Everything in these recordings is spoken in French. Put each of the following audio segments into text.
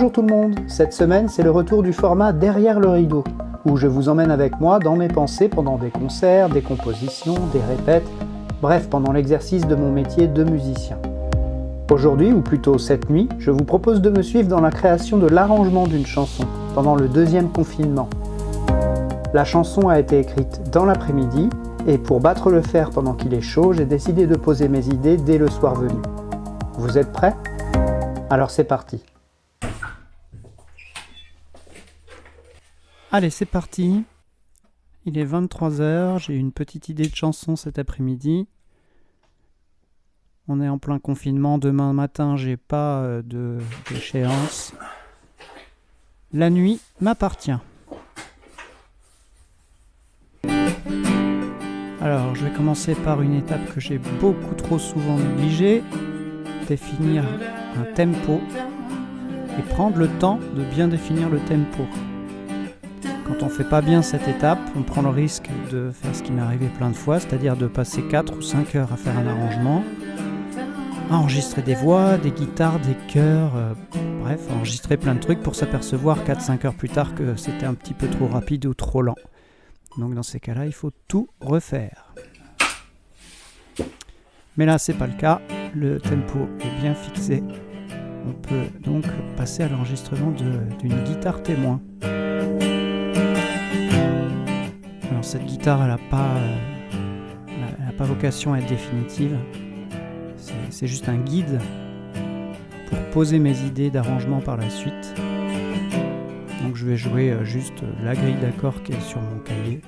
Bonjour tout le monde, cette semaine c'est le retour du format Derrière le rideau, où je vous emmène avec moi dans mes pensées pendant des concerts, des compositions, des répètes, bref pendant l'exercice de mon métier de musicien. Aujourd'hui, ou plutôt cette nuit, je vous propose de me suivre dans la création de l'arrangement d'une chanson, pendant le deuxième confinement. La chanson a été écrite dans l'après-midi, et pour battre le fer pendant qu'il est chaud, j'ai décidé de poser mes idées dès le soir venu. Vous êtes prêts? Alors c'est parti Allez, c'est parti. Il est 23h, j'ai une petite idée de chanson cet après-midi. On est en plein confinement, demain matin j'ai pas euh, d'échéance. La nuit m'appartient. Alors je vais commencer par une étape que j'ai beaucoup trop souvent négligée, définir un tempo et prendre le temps de bien définir le tempo. Quand on fait pas bien cette étape, on prend le risque de faire ce qui m'est arrivé plein de fois, c'est-à-dire de passer 4 ou 5 heures à faire un arrangement, à enregistrer des voix, des guitares, des chœurs, euh, bref, enregistrer plein de trucs pour s'apercevoir 4-5 heures plus tard que c'était un petit peu trop rapide ou trop lent. Donc dans ces cas-là, il faut tout refaire. Mais là, c'est pas le cas. Le tempo est bien fixé. On peut donc passer à l'enregistrement d'une guitare témoin. Cette guitare, n'a pas, euh, pas vocation à être définitive. C'est juste un guide pour poser mes idées d'arrangement par la suite. Donc je vais jouer euh, juste la grille d'accords qui est sur mon cahier.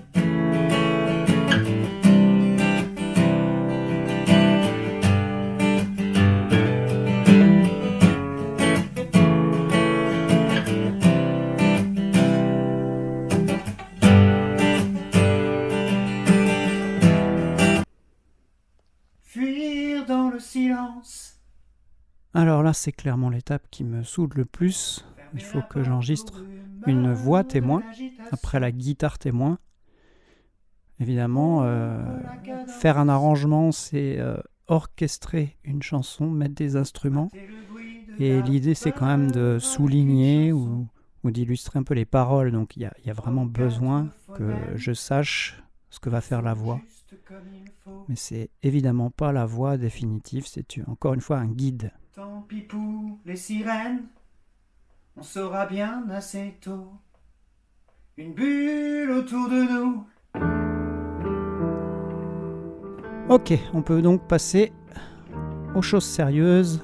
Alors là, c'est clairement l'étape qui me saoule le plus. Il faut que j'enregistre une voix témoin après la guitare témoin. Évidemment, euh, faire un arrangement, c'est euh, orchestrer une chanson, mettre des instruments. Et l'idée, c'est quand même de souligner ou, d'illustrer un peu les paroles. Donc il y, a vraiment besoin que je sache ce que va faire la voix. Mais c'est évidemment pas la voix définitive, c'est encore une fois un guide. Tant pis pour les sirènes, on saura bien assez tôt. Une bulle autour de nous. Ok, on peut donc passer aux choses sérieuses,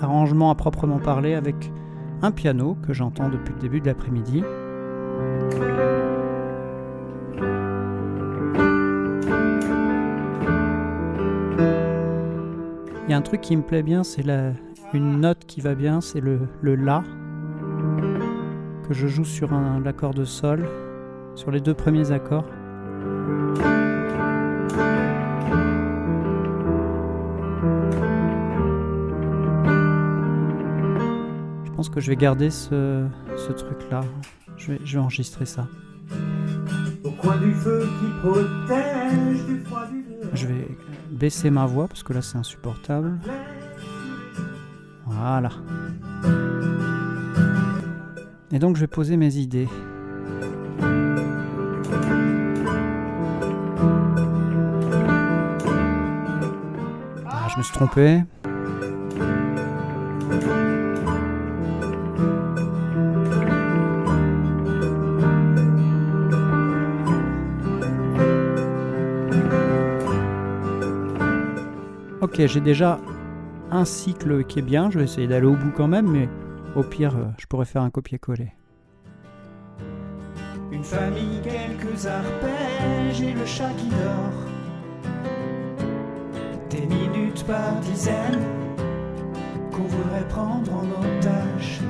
l'arrangement à proprement parler avec un piano que j'entends depuis le début de l'après-midi. Un truc qui me plaît bien, c'est une note qui va bien, c'est le, le La que je joue sur l'accord de Sol, sur les deux premiers accords. Je pense que je vais garder ce, truc-là. Je vais, je vais enregistrer ça. Au coin du feu qui protège du froid du je vais baisser ma voix parce que là c'est insupportable. Voilà. Et donc je vais poser mes idées. Ah, je me suis trompé. Ok, j'ai déjà un cycle qui est bien, je vais essayer d'aller au bout quand même, mais au pire, euh, je pourrais faire un copier-coller. Une famille, quelques arpèges et le chat qui dort. Des minutes par dizaines qu'on voudrait prendre en otage.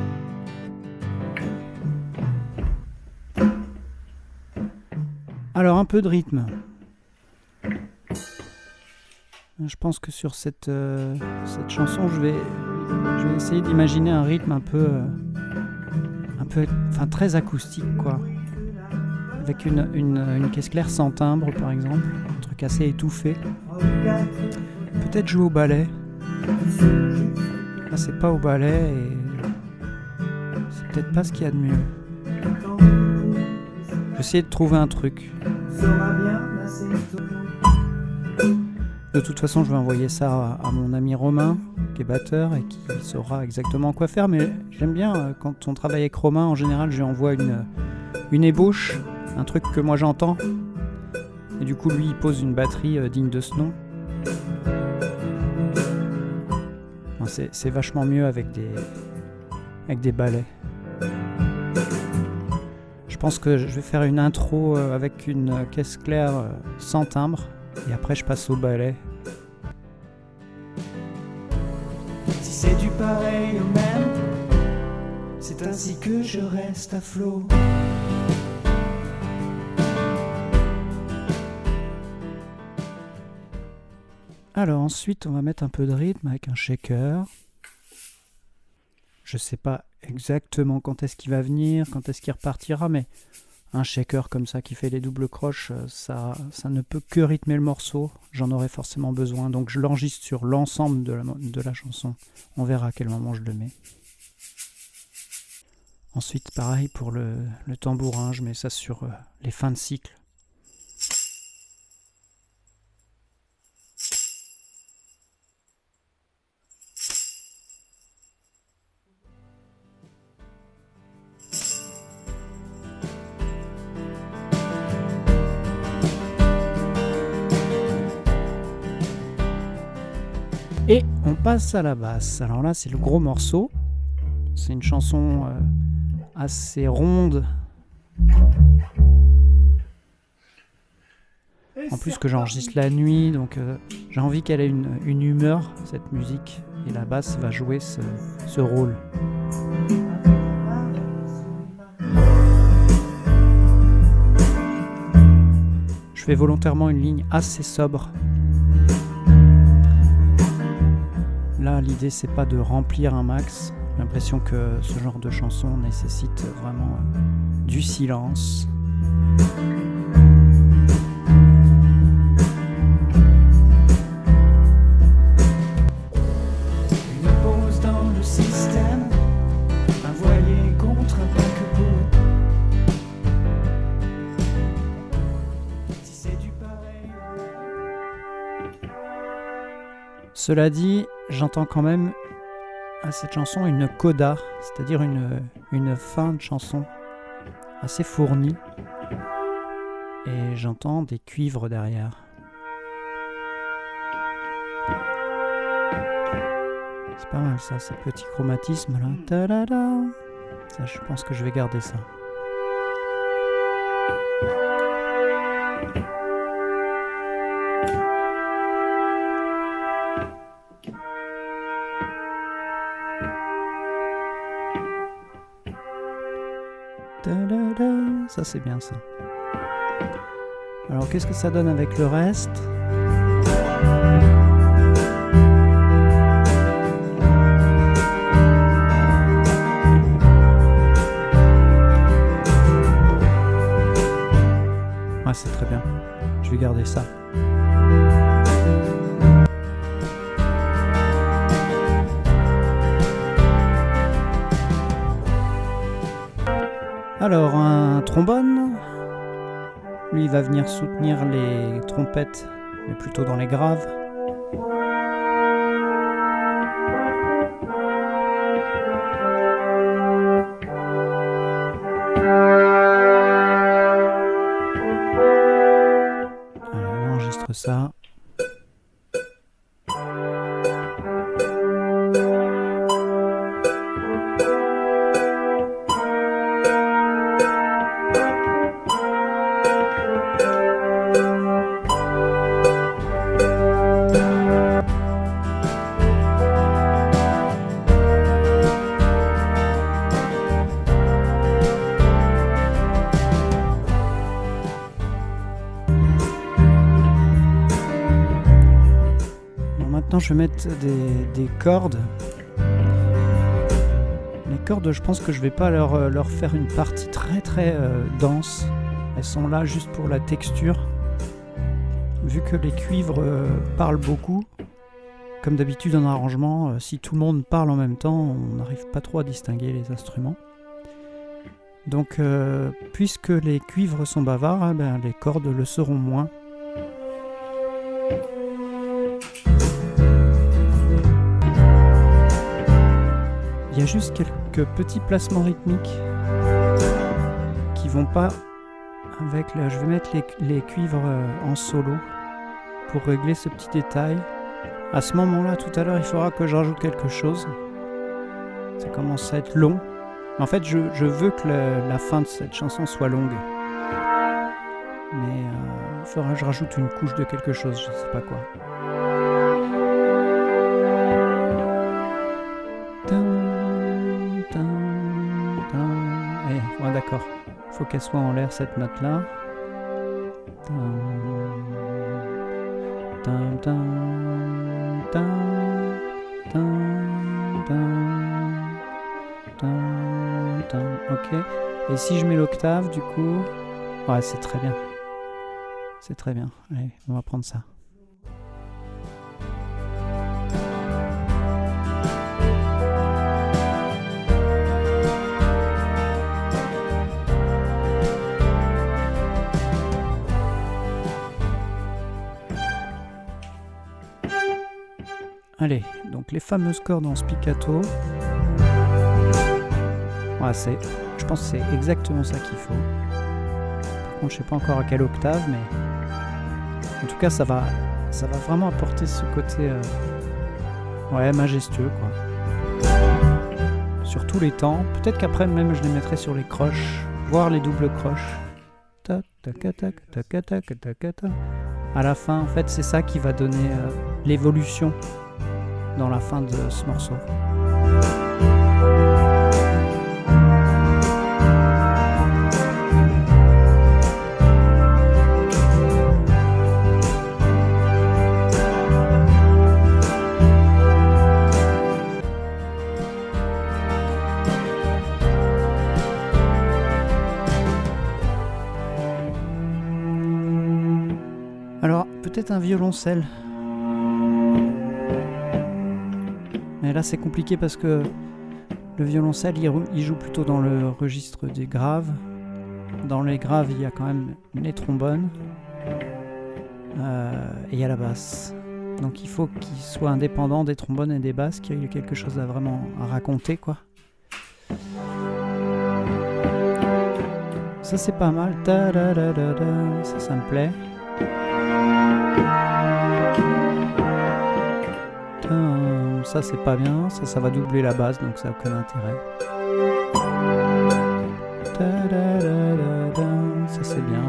Alors un peu de rythme. Je pense que sur cette, euh, cette chanson, je vais, je vais essayer d'imaginer un rythme un peu, euh, un peu, enfin très acoustique, quoi. Avec une, une, caisse claire sans timbre, par exemple, un truc assez étouffé. Peut-être jouer au ballet. Là, c'est pas au ballet et peut-être pas ce qu'il y a de mieux. J'essaie de trouver un truc. De toute façon, je vais envoyer ça à mon ami Romain, qui est batteur et qui saura exactement quoi faire. Mais j'aime bien euh, quand on travaille avec Romain, en général, je lui envoie une, une ébauche, un truc que moi j'entends. Et du coup, lui, il pose une batterie euh, digne de ce nom. C'est vachement mieux avec des, avec des balais. Je pense que je vais faire une intro euh, avec une caisse claire sans timbre. Et après, je passe au ballet. Si c'est du pareil au même, c'est ainsi que je reste à flot. Alors ensuite, on va mettre un peu de rythme avec un shaker. Je sais pas exactement quand est-ce qu'il va venir, quand est-ce qu'il repartira, mais un shaker comme ça qui fait les doubles croches, euh, ça, ça ne peut que rythmer le morceau. J'en aurais forcément besoin. Donc je l'enregistre sur l'ensemble de la, de la chanson. On verra à quel moment je le mets. Ensuite, pareil pour le, le tambourin, je mets ça sur euh, les fins de cycle. À la basse. Alors là, c'est le gros morceau. C'est une chanson euh, assez ronde. En plus que j'enregistre la nuit, donc euh, j'ai envie qu'elle ait une, humeur, cette musique. Et la basse va jouer ce rôle. Je fais volontairement une ligne assez sobre Là, l'idée, c'est pas de remplir un max. J'ai l'impression que ce genre de chanson nécessite vraiment du silence. Cela dit, j'entends quand même à cette chanson une coda, c'est-à-dire une, une fin de chanson assez fournie. Et j'entends des cuivres derrière. C'est pas mal ça, ce petit chromatisme là. Ça, je pense que je vais garder ça. Ça, c'est bien ça. Alors, qu'est-ce que ça donne avec le reste? Ouais, c'est très bien. Je vais garder ça. Alors, un trombone. Lui, il va venir soutenir les trompettes, mais plutôt dans les graves. on enregistre ça. Je vais mettre des, cordes. Les cordes, je pense que je vais pas leur, euh, faire une partie très très euh, dense. Elles sont là juste pour la texture. Vu que les cuivres euh, parlent beaucoup, comme d'habitude en arrangement, si tout le monde parle en même temps, on n'arrive pas trop à distinguer les instruments. Donc, puisque les cuivres sont bavards, eh ben, les cordes le seront moins. Il y a juste quelques petits placements rythmiques qui vont pas avec le... Je vais mettre les, cuivres euh, en solo pour régler ce petit détail. À ce moment-là, tout à l'heure, il faudra que je rajoute quelque chose. Ça commence à être long. En fait, je, veux que la fin de cette chanson soit longue. Mais euh, il faudra que je rajoute une couche de quelque chose, je sais pas quoi. Faut qu'elle soit en l'air cette tin, tin. Ok. Et si je mets l'octave, du coup, ouais, c'est très bien. C'est très bien. Allez, on va prendre ça. Allez, donc les fameuses cordes en spiccato. C'est, je pense que c'est exactement ça qu'il faut. Par contre, je sais pas encore à quelle octave, mais en tout cas, ça va, ça va vraiment apporter ce côté, euh, ouais, majestueux, quoi. Sur tous les temps. Peut-être qu'après même, je les mettrai sur les croches, voire les doubles croches. Tac, tac, tac, tac, tac, tac, tac. À la fin, en fait, c'est ça qui va donner euh, l'évolution dans la fin de ce morceau. Peut-être un violoncelle. Mais là, c'est compliqué parce que le violoncelle, il, il joue plutôt dans le registre des graves. Dans les graves, il y a quand même les trombones. Euh, et il y a la basse. Donc il faut qu'il soit indépendant des trombones et des basses, qu'il y ait quelque chose à vraiment raconter, quoi. Ça, c'est pas mal. Ça, ça me plaît. Ça c'est pas bien, ça ça va doubler la base donc ça n'a aucun intérêt. Ça c'est bien.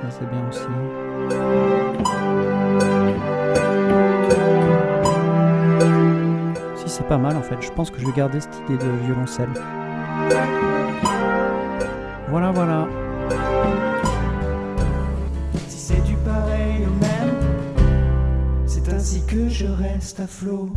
Ça c'est bien aussi. Si c'est pas mal en fait, je pense que je vais garder cette idée de violoncelle. Voilà voilà. Ainsi que je reste à flot.